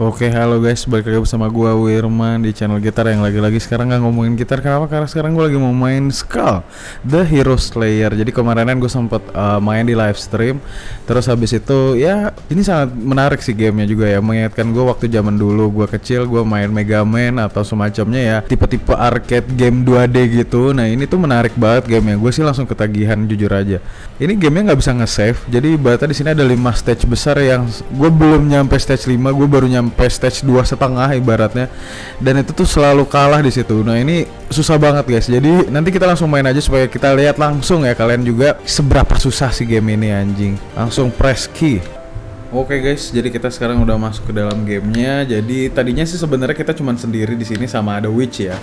Oke, halo guys, balik lagi bersama gua Wirman di channel gitar yang lagi-lagi sekarang nggak ngomongin gitar kenapa? Karena sekarang gua lagi mau main Skull, The Hero Slayer. Jadi kemarinan gue sempet uh, main di live stream, terus habis itu ya ini sangat menarik sih gamenya juga ya, mengingatkan gue waktu zaman dulu gua kecil gua main Mega Man atau semacamnya ya, tipe-tipe arcade game 2D gitu. Nah ini tuh menarik banget gamenya, gue sih langsung ketagihan jujur aja. Ini gamenya nggak bisa nge-save, jadi ibaratnya di sini ada 5 stage besar yang gue belum nyampe stage 5, gue baru nyampe sampai stage dua setengah ibaratnya. Dan itu tuh selalu kalah di situ. Nah ini susah banget guys. Jadi nanti kita langsung main aja supaya kita lihat langsung ya kalian juga seberapa susah sih game ini anjing. Langsung press key. Oke okay guys, jadi kita sekarang udah masuk ke dalam gamenya. Jadi tadinya sih sebenarnya kita cuma sendiri di sini sama ada witch ya.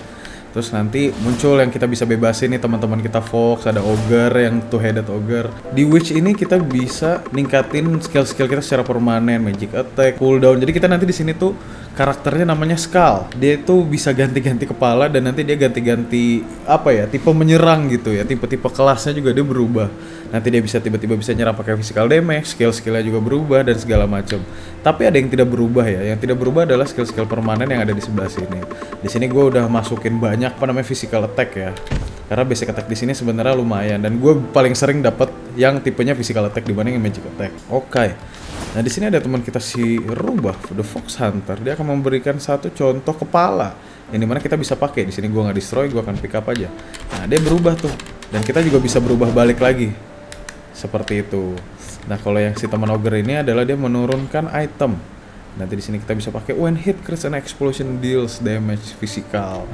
Terus nanti muncul yang kita bisa bebasin nih teman-teman kita Fox, ada Ogre yang two headed Ogre. Di Witch ini kita bisa ningkatin skill-skill kita secara permanen, magic attack, cooldown. Jadi kita nanti di sini tuh karakternya namanya Skull. Dia itu bisa ganti-ganti kepala dan nanti dia ganti-ganti apa ya, tipe menyerang gitu ya. Tipe-tipe kelasnya juga dia berubah nanti dia bisa tiba-tiba bisa nyerang pakai physical damage, skill-skillnya juga berubah dan segala macam. Tapi ada yang tidak berubah ya, yang tidak berubah adalah skill-skill permanen yang ada di sebelah sini. Di sini gue udah masukin banyak apa namanya physical attack ya, karena basic attack di sini sebenarnya lumayan dan gue paling sering dapat yang tipenya physical attack dibanding magic attack. Oke. Okay. Nah di sini ada teman kita si Rubah, The Fox Hunter. Dia akan memberikan satu contoh kepala yang di mana kita bisa pakai. Di sini gue nggak destroy, gue akan pick up aja. Nah dia berubah tuh, dan kita juga bisa berubah balik lagi seperti itu. Nah, kalau yang si teman ogre ini adalah dia menurunkan item. Nanti di sini kita bisa pakai when hit crits and explosion deals damage physical.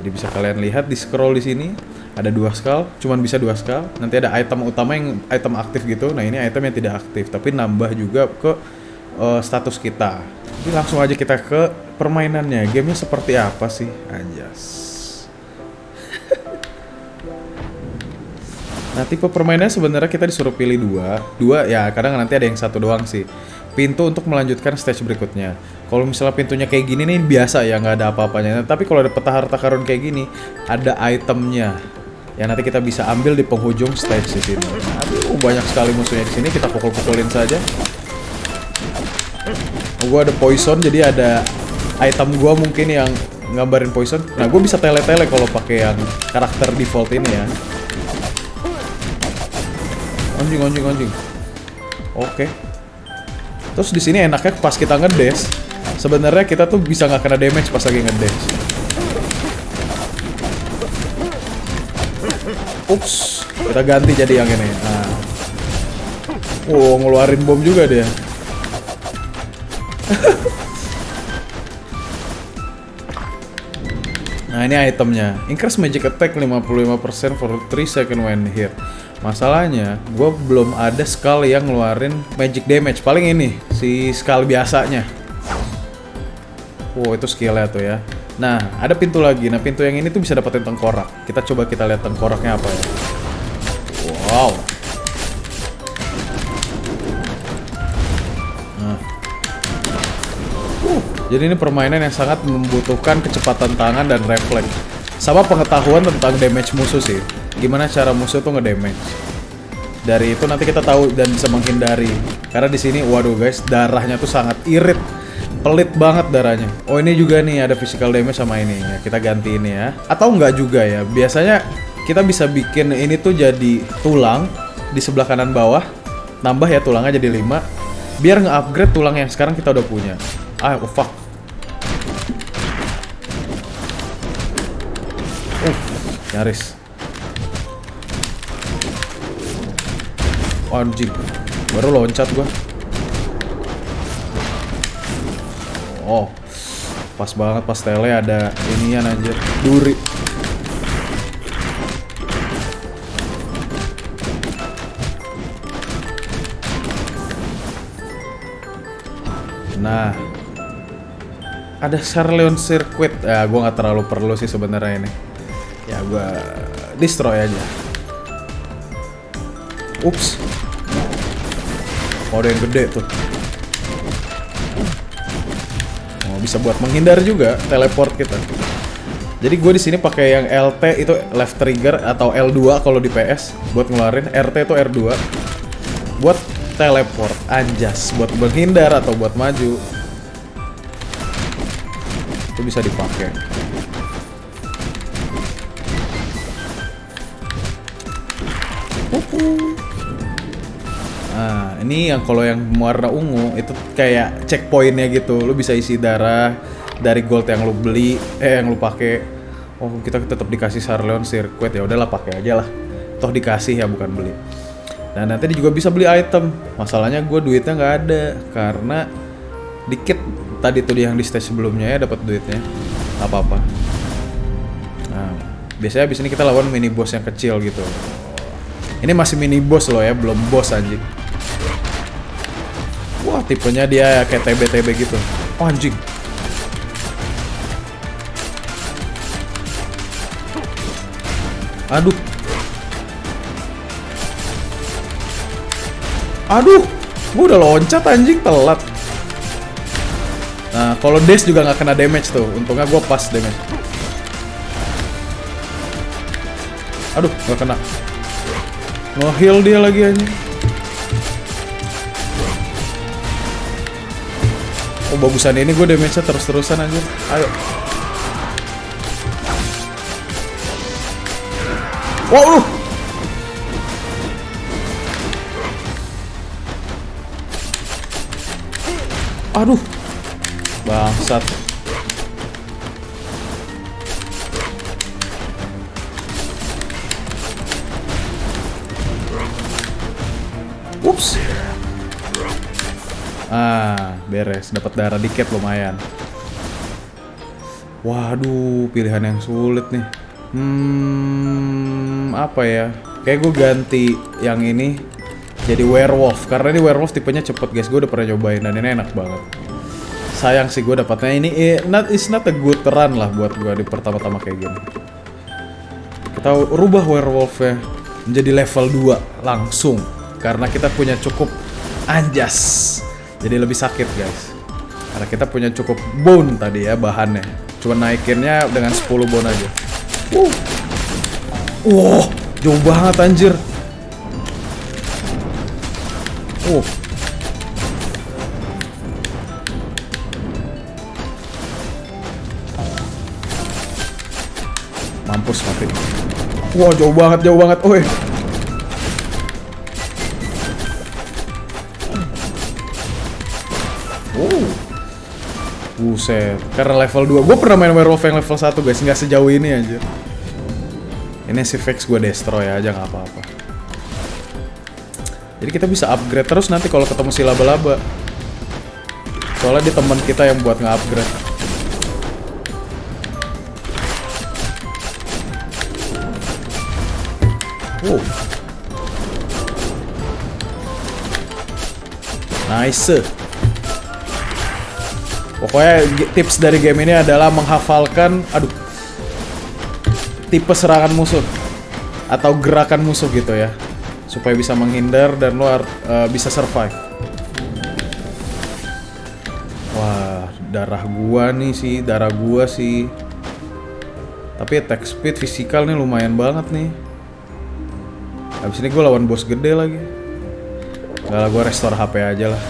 Jadi bisa kalian lihat di scroll di sini ada dua skull, cuman bisa dua skull. Nanti ada item utama yang item aktif gitu. Nah, ini item yang tidak aktif, tapi nambah juga ke uh, status kita. Jadi langsung aja kita ke permainannya. Gamenya seperti apa sih? Anjas. Nah tipe permainannya sebenarnya kita disuruh pilih dua, dua ya kadang nanti ada yang satu doang sih. Pintu untuk melanjutkan stage berikutnya. Kalau misalnya pintunya kayak gini nih biasa ya nggak ada apa-apanya. Tapi kalau ada peta harta karun kayak gini, ada itemnya yang nanti kita bisa ambil di penghujung stage di sini. Aduh banyak sekali musuhnya di sini kita pukul-pukulin saja. Gua ada poison jadi ada item gua mungkin yang ngabarin poison. Nah gue bisa tele-tele kalau pakai yang karakter default ini ya. Anjing, anjing, anjing. Oke. Terus di sini enaknya pas kita ngedes, sebenarnya kita tuh bisa nggak kena damage pas lagi ngedes. Ups, kita ganti jadi yang ini. Nah. Wow, ngeluarin bom juga dia. nah, ini itemnya. Increase magic attack 55% for 3 second when hit. Masalahnya, gue belum ada skull yang ngeluarin magic damage. Paling ini, si skull biasanya. Wow, itu skillnya tuh ya. Nah, ada pintu lagi. Nah, pintu yang ini tuh bisa dapetin tengkorak. Kita coba kita lihat tengkoraknya apa ya. Wow. Nah. Uh, jadi ini permainan yang sangat membutuhkan kecepatan tangan dan refleks. Sama pengetahuan tentang damage musuh sih gimana cara musuh tuh ngedamage. Dari itu nanti kita tahu dan bisa menghindari. Karena di sini, waduh guys, darahnya tuh sangat irit, pelit banget darahnya. Oh ini juga nih ada physical damage sama ini. Ya, kita ganti ini ya. Atau enggak juga ya. Biasanya kita bisa bikin ini tuh jadi tulang di sebelah kanan bawah. Nambah ya tulangnya jadi 5 biar nge-upgrade tulang yang sekarang kita udah punya. Ah, oh fuck. Uh, nyaris. Anjing. Baru loncat gua. Oh. Pas banget pas tele ada inian anjir. Duri. Nah. Ada Charleon Circuit. Ya, gua nggak terlalu perlu sih sebenarnya ini. Ya, gua destroy aja. Ups. Oh, ada yang gede tuh. Bisa buat menghindar juga teleport kita. Jadi gue di sini pakai yang LT itu left trigger atau L2 kalau di PS buat ngeluarin, RT itu R2 buat teleport, anjas buat menghindar atau buat maju. itu bisa dipakai Nah, ini yang kalau yang warna ungu itu kayak checkpointnya gitu. Lu bisa isi darah dari gold yang lu beli, eh yang lu pakai. Oh, kita tetap dikasih Sarleon Circuit ya udahlah pakai aja lah. Toh dikasih ya bukan beli. Nah nanti juga bisa beli item. Masalahnya gue duitnya nggak ada karena dikit tadi tuh yang di stage sebelumnya ya dapat duitnya. Apa-apa. Nah, biasanya abis ini kita lawan mini boss yang kecil gitu. Ini masih mini boss loh ya, belum boss anjing. Tipenya dia kayak TB-TB gitu. Oh, anjing. Aduh. Aduh, gua udah loncat anjing telat. Nah, kalau dash juga nggak kena damage tuh. Untungnya gua pas damage. Aduh, nggak kena. Nge-heal dia lagi anjing. Oh bagusan ini gue damage-nya terus-terusan anjir. Ayo. Wow lu. Aduh. Bangsat. Ups. Ah, beres. Dapat darah dikit lumayan. Waduh, pilihan yang sulit nih. Hmm, apa ya? Kayak gue ganti yang ini jadi werewolf karena ini werewolf tipenya cepet guys. Gue udah pernah cobain dan ini enak banget. Sayang sih gue dapatnya ini eh, not it's not a good run lah buat gue di pertama-tama kayak gini. Kita rubah werewolfnya menjadi level 2 langsung karena kita punya cukup anjas. Jadi lebih sakit guys. Karena kita punya cukup bone tadi ya bahannya. Cuma naikinnya dengan 10 bone aja. Uh. Wow, jauh banget anjir. Uh. Mampus mati. Wah, jauh banget, jauh banget. Oh. Buset. Karena level 2. Gue pernah main werewolf yang level 1 guys. Nggak sejauh ini aja. Ini si fix gue destroy aja nggak apa-apa. Jadi kita bisa upgrade terus nanti kalau ketemu si laba-laba. Soalnya di teman kita yang buat nge-upgrade. Wow. Nice. Pokoknya tips dari game ini adalah menghafalkan, aduh, tipe serangan musuh atau gerakan musuh gitu ya, supaya bisa menghindar dan luar uh, bisa survive. Wah, darah gua nih sih, darah gua sih. Tapi attack speed fisikal nih lumayan banget nih. Habis ini gue lawan bos gede lagi. Gak lah, gue restore HP aja lah.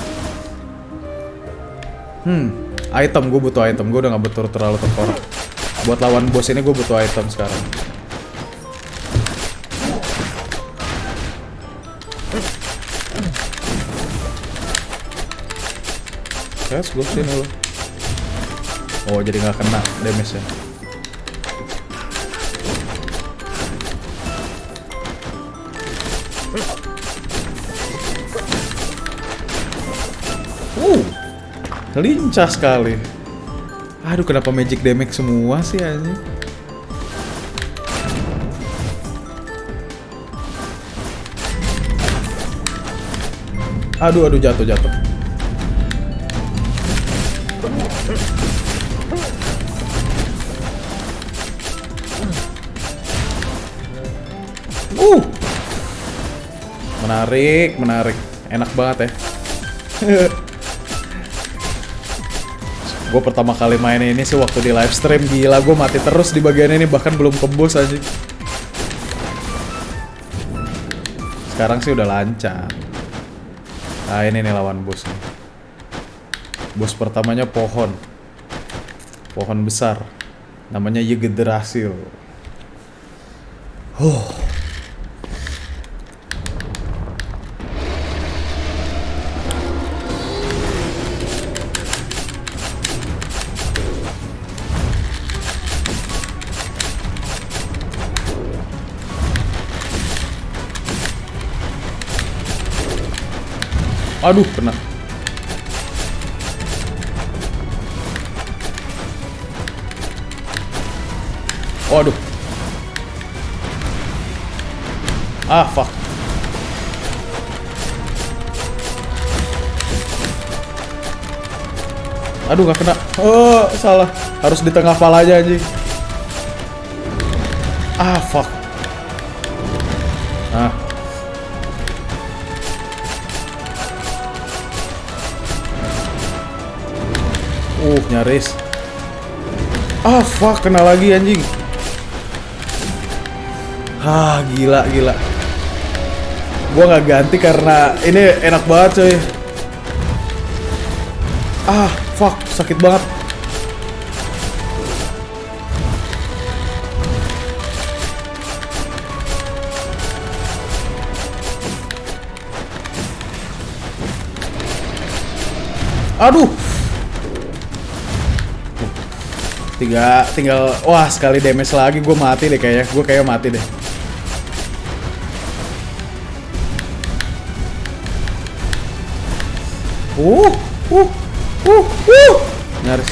Hmm, item gue butuh item. Gue udah nggak betul terlalu tekor. Buat lawan bos ini gue butuh item sekarang. Yes, gue sini lo. Oh, jadi nggak kena damage lincah sekali. Aduh, kenapa magic damage semua sih ini? Aduh, aduh jatuh jatuh. Uh. Menarik, menarik. Enak banget ya. gue pertama kali main ini sih waktu di live stream. Gila gue mati terus di bagian ini bahkan belum kebos aja sekarang sih udah lancar. Nah ini nih lawan bos bos pertamanya pohon. Pohon besar. Namanya Yggdrasil. Huh Aduh, kena. Waduh. Ah, fuck. Aduh, gak kena. Oh, salah. Harus di tengah pala aja anjing. Ah, fuck. Nyaris. Ah, fuck, kena lagi anjing. Ah, gila, gila. Gua nggak ganti karena ini enak banget coy. Ah, fuck, sakit banget. Aduh. Tiga, tinggal, wah sekali damage lagi gue mati deh kayaknya. Gue kayak mati deh. Uh, uh, uh, uh. Nyaris.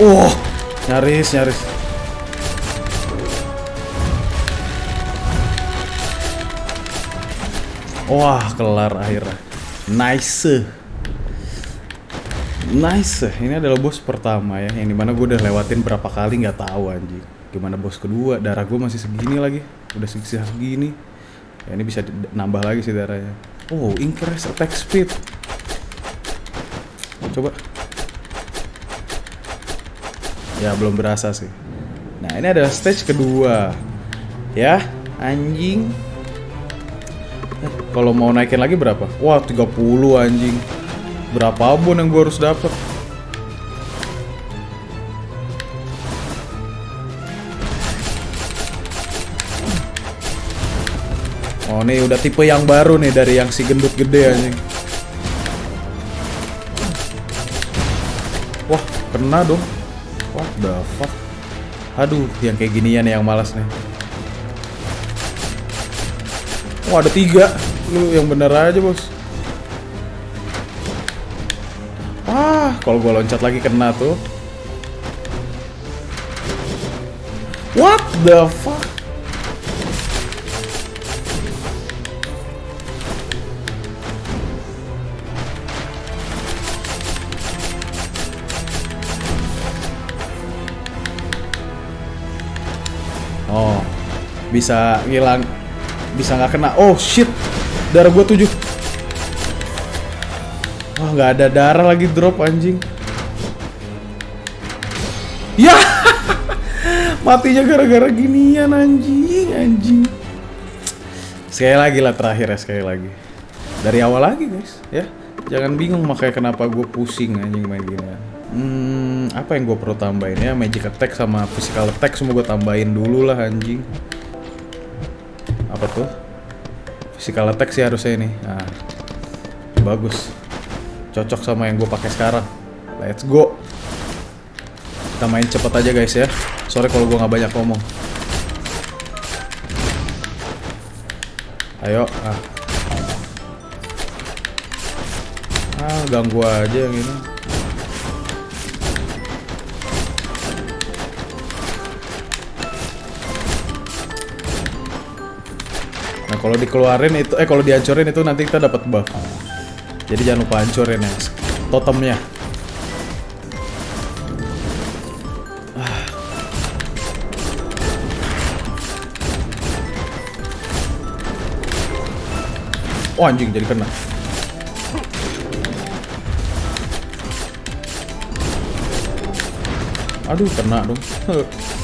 Uh, nyaris, nyaris. Wah, kelar akhirnya. Nice. Nice. Ini adalah bos pertama ya, yang di mana gue udah lewatin berapa kali nggak tahu anjing. Gimana bos kedua? Darah gue masih segini lagi. Udah segini. Ya ini bisa nambah lagi sih darahnya. Oh, increase attack speed. Coba. Ya belum berasa sih. Nah ini adalah stage kedua. Ya, anjing. Kalau mau naikin lagi berapa? Wah 30 anjing. Berapa abon yang gue harus dapat? Oh nih udah tipe yang baru nih dari yang si gendut gede anjing. Wah kena dong. What the fuck? Aduh yang kayak ginian yang malas nih. Wah ada tiga. Lu yang bener aja bos. Ah, kalau gua loncat lagi kena tuh. What the fuck? Oh, bisa ngilang, bisa nggak kena. Oh shit, darah gua tujuh. Wah nggak ada darah lagi drop anjing. Ya, matinya gara-gara ginian anjing, anjing. Sekali lagi lah terakhir ya sekali lagi. Dari awal lagi guys, ya. Jangan bingung makanya kenapa gue pusing anjing main ginian. Hmm, apa yang gue perlu tambahin ya? Magic attack sama physical attack semua gue tambahin dulu lah anjing. Apa tuh? Physical attack sih harusnya ini. Nah, bagus. Cocok sama yang gue pakai sekarang. Let's go. Kita main cepet aja guys ya. Sorry kalau gue nggak banyak ngomong. Ayo, ah. Ah, ganggu aja yang ini. Nah, kalau dikeluarin itu eh kalau dihancurin itu nanti kita dapat buff. Jadi jangan lupa hancurin ya totemnya. Ah. Oh anjing jadi kena. Aduh kena dong.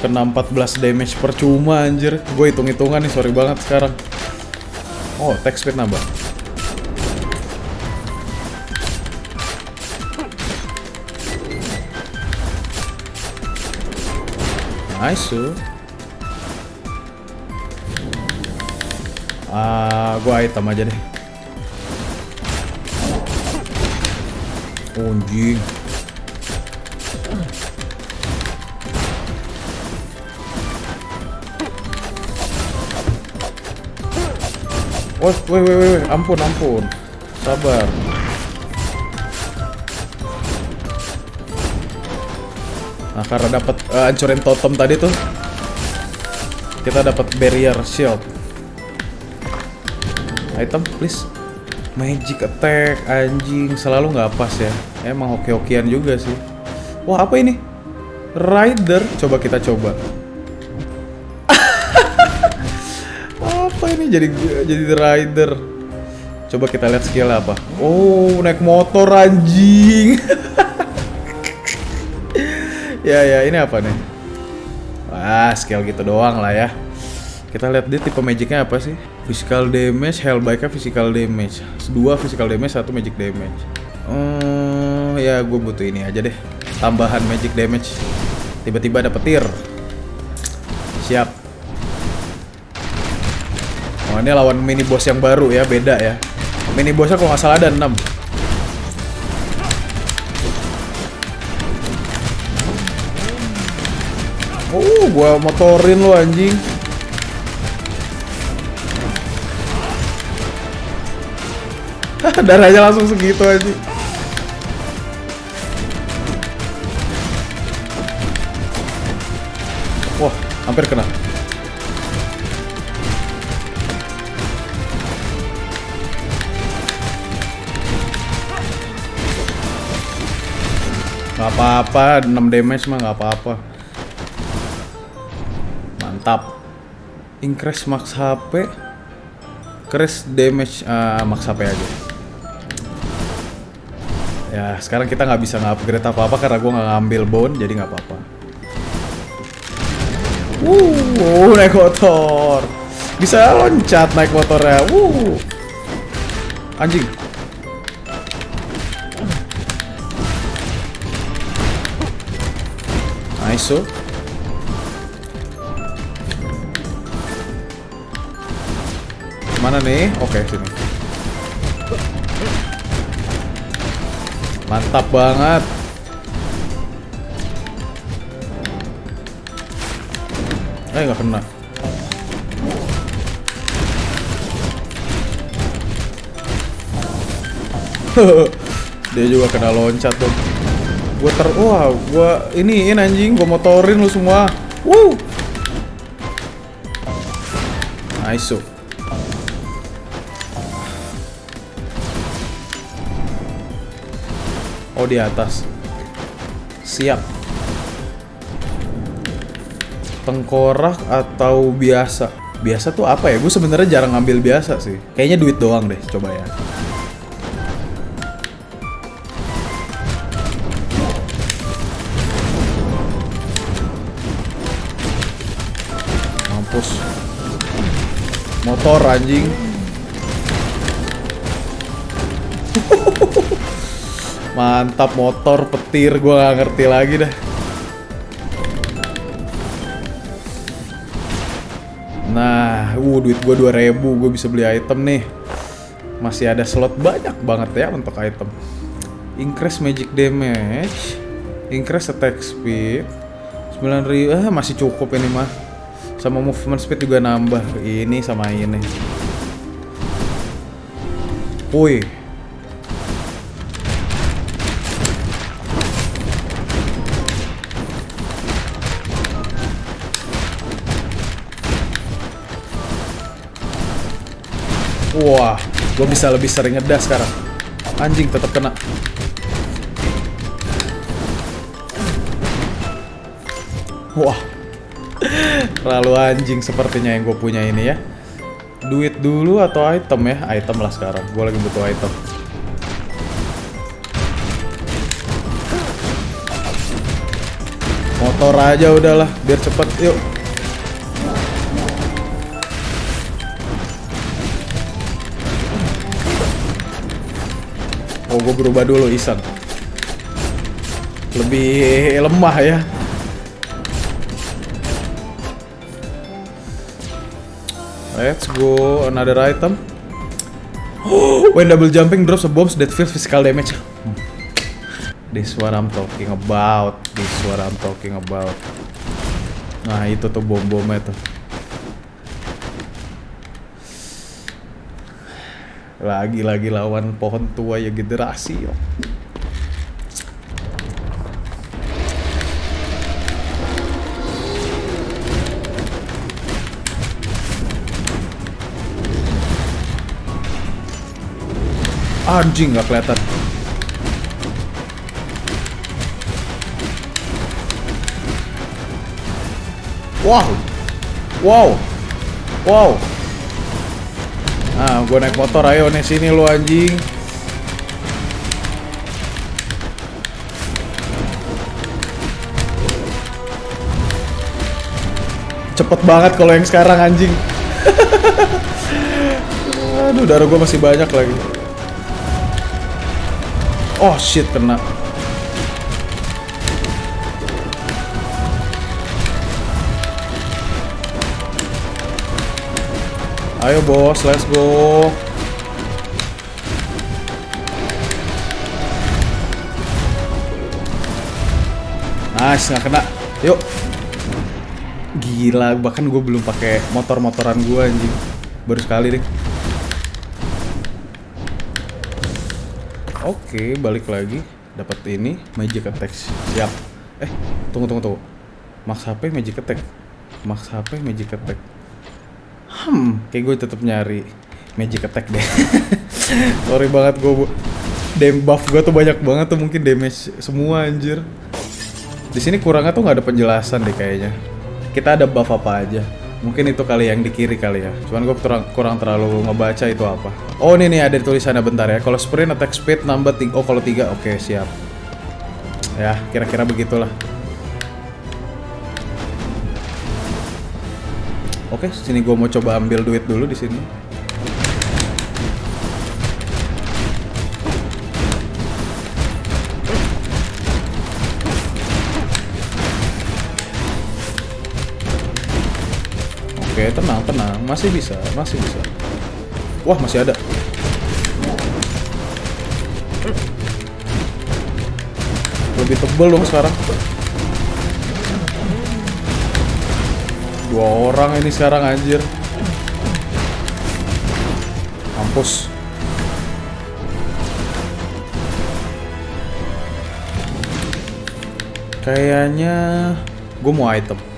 Kena 14 damage percuma anjir. Gue hitung-hitungan nih sorry banget sekarang. Oh, attack speed nambah. Nice. Ah, gua item aja deh. Anjing. Oh, woi, woi, woi, ampun, ampun. Sabar. Nah, karena dapat uh, hancurin totem tadi tuh, kita dapat barrier shield. Item, please. Magic attack, anjing, selalu nggak pas ya. Emang hoki-hokian juga sih. Wah, apa ini? Rider, coba kita coba. Ini jadi jadi rider? Coba kita lihat skill apa. Oh, naik motor anjing. ya ya, ini apa nih? Wah, skill gitu doang lah ya. Kita lihat dia tipe magicnya apa sih? Physical damage, hellbike physical damage. Dua physical damage, satu magic damage. Hmm, ya gue butuh ini aja deh. Tambahan magic damage. Tiba-tiba dapet tir. Ini lawan mini boss yang baru ya, beda ya. Mini bossnya kalau nggak salah ada 6. Oh, gua motorin lo anjing. Darahnya langsung segitu aja. Wah, hampir kena. Apa-apa, 6 damage mah gak apa-apa. Mantap. Increase max HP. Increase damage uh, max HP aja. Ya, sekarang kita nggak bisa nge-upgrade apa-apa karena gue nggak ngambil bone, jadi nggak apa-apa. Wuh, naik motor. Bisa loncat naik motornya. Wuh. Anjing. So. Mana nih? Oke, sini. Mantap banget. Eh, nggak kena. Dia juga kena loncat tuh. Gua ter wah, gua iniin anjing, gua motorin lu semua. Woo. Nice. Oh di atas. Siap. Tengkorak atau biasa? Biasa tuh apa ya? Gue sebenarnya jarang ngambil biasa sih. Kayaknya duit doang deh. Coba ya. Motor anjing. Mantap motor, petir, gua nggak ngerti lagi dah. Nah, uh duit gua 2000, gua bisa beli item nih. Masih ada slot banyak banget ya untuk item. Increase magic damage, increase attack speed. 9000 ah masih cukup ini mah. Sama movement speed juga nambah. Ini sama ini. Wih, Wah, gue bisa lebih sering ngedas sekarang. Anjing tetap kena. Wah, terlalu anjing sepertinya yang gue punya ini ya. Duit dulu atau item ya? Item lah sekarang. Gue lagi butuh item. Motor aja udahlah biar cepet yuk. Oh gue berubah dulu Isan. Lebih lemah ya. Let's go another item. When double jumping drops a bombs that feels physical damage. This what I'm talking about. This what I'm talking about. Nah itu tuh bom-bomnya tuh. Lagi-lagi lawan pohon tua ya generasi. Yo. Anjing nggak kelihatan. Wow, wow, wow. Nah, gue naik motor, ayo nih sini lu anjing. Cepet banget kalau yang sekarang anjing. Aduh, darah gue masih banyak lagi. Oh shit, kena. Ayo bos, let's go. Nice, nggak kena. Yuk. Gila, bahkan gue belum pakai motor-motoran gue anjing. Baru sekali deh. Oke, balik lagi. Dapat ini magic attack. Siap. Eh, tunggu tunggu tunggu. Max HP magic attack. Max HP magic attack. Hmm, kayak gue tetap nyari magic attack deh. Sorry banget gue. Dam buff gue tuh banyak banget tuh mungkin damage semua anjir. Di sini kurangnya tuh nggak ada penjelasan deh kayaknya. Kita ada buff apa aja. Mungkin itu kali yang di kiri kali ya. Cuman gue kurang, kurang terlalu ngebaca itu apa. Oh ini nih ada tulisannya bentar ya. Kalau sprint attack speed nambah tiga. Oh kalau tiga oke siap. Ya kira-kira begitulah. Oke, sini gue mau coba ambil duit dulu di sini. Oke, tenang, tenang. Masih bisa, masih bisa. Wah, masih ada. Lebih tebel dong sekarang. Dua orang ini sekarang anjir. Mampus. Kayaknya gue mau item.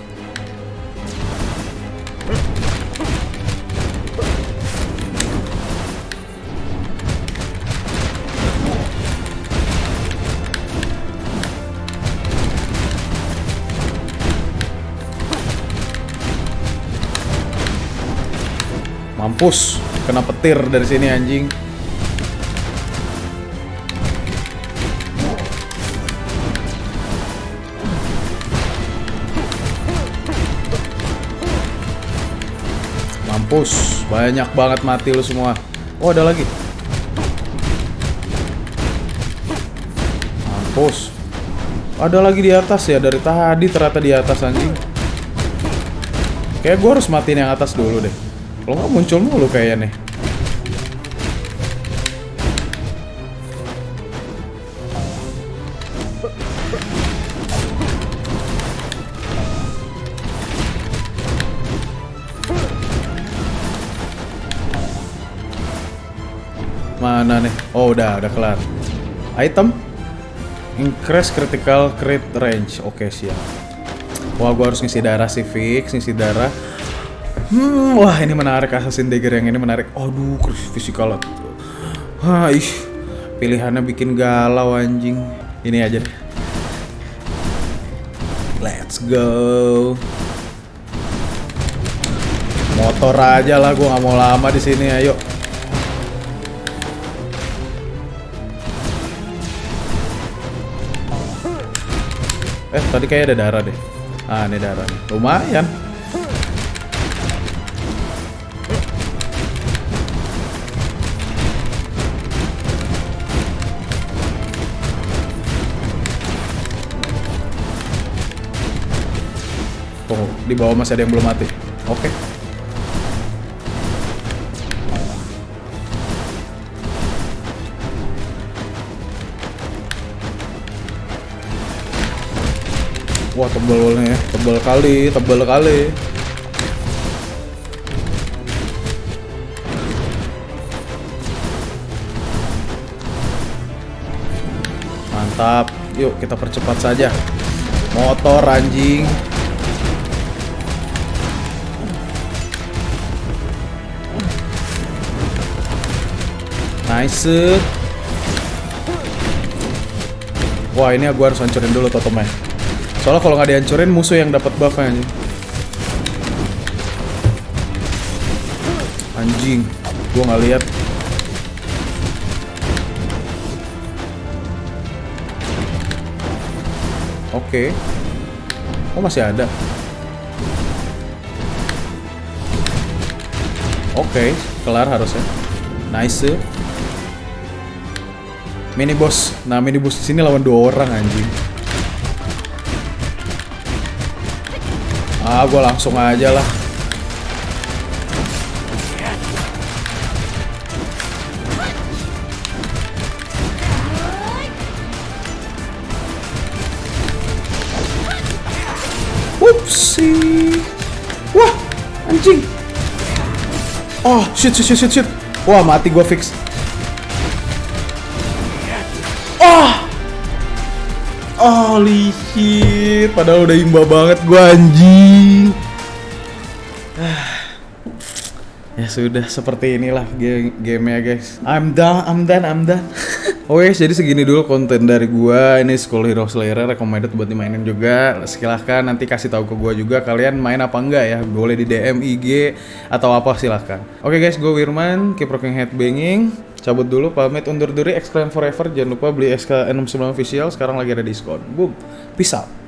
Mampus, kena petir dari sini anjing. Mampus, banyak banget mati lu semua. Oh, ada lagi. Mampus. Ada lagi di atas ya, dari tadi ternyata di atas anjing. Kayak gue harus matiin yang atas dulu deh. Kalau nggak muncul mulu kayaknya nih. Mana nih? Oh udah, udah kelar. Item Increase critical crit range. Oke siap. Wah gua harus ngisi darah sih fix, ngisi darah. Hmm, wah ini menarik Assassin Dagger yang ini menarik. Aduh, physical. Hah, ih. Pilihannya bikin galau anjing. Ini aja deh. Let's go. Motor aja lah, gua nggak mau lama di sini. Ayo. Eh, tadi kayak ada darah deh. Ah, ini darah. Lumayan. Di bawah masih ada yang belum mati. Oke. Wah tebel nih, tebel kali, tebel kali. Mantap, yuk kita percepat saja. Motor anjing. Nice. Wah ini gue harus hancurin dulu totemnya. Soalnya kalau nggak dihancurin musuh yang dapat buff anjing. Gue nggak lihat. Oke. Oh masih ada. Oke, kelar harusnya. Nice. Mini boss. Nah, mini boss di sini lawan dua orang anjing. Ah, gue langsung aja lah. Upsi. Wah, anjing. Oh, shit, shit, shit, shit, shit. Wah, mati gue fix. Holy shit, padahal udah imba banget gue anjing. Ya sudah seperti inilah game gamenya guys. I'm done, I'm done, I'm done. Oke, jadi segini dulu konten dari gua. Ini School Hero Slayer recommended buat dimainin juga. Silahkan nanti kasih tahu ke gua juga kalian main apa enggak ya. Boleh di DM IG atau apa silahkan. Oke guys, gue Wirman, keep rocking headbanging. Cabut dulu, pamit undur diri, Exclaim Forever. Jangan lupa beli SK69 official, sekarang lagi ada diskon. Boom, peace out.